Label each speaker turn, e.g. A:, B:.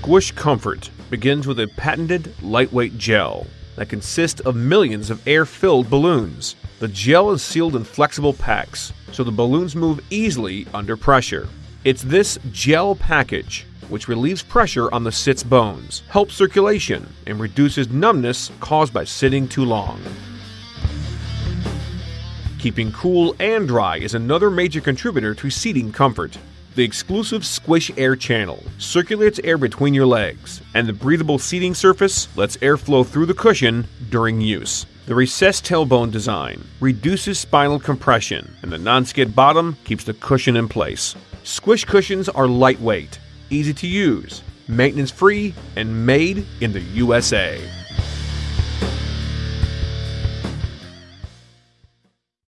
A: Squish Comfort begins with a patented lightweight gel that consists of millions of air filled balloons. The gel is sealed in flexible packs, so the balloons move easily under pressure. It's this gel package which relieves pressure on the sitz bones, helps circulation, and reduces numbness caused by sitting too long. Keeping cool and dry is another major contributor to seating comfort. The exclusive Squish Air channel circulates air between your legs, and the breathable seating surface lets air flow through the cushion during use. The recessed tailbone design reduces spinal compression, and the non-skid bottom keeps the cushion in place. Squish cushions are lightweight, easy to use, maintenance free, and made in the USA.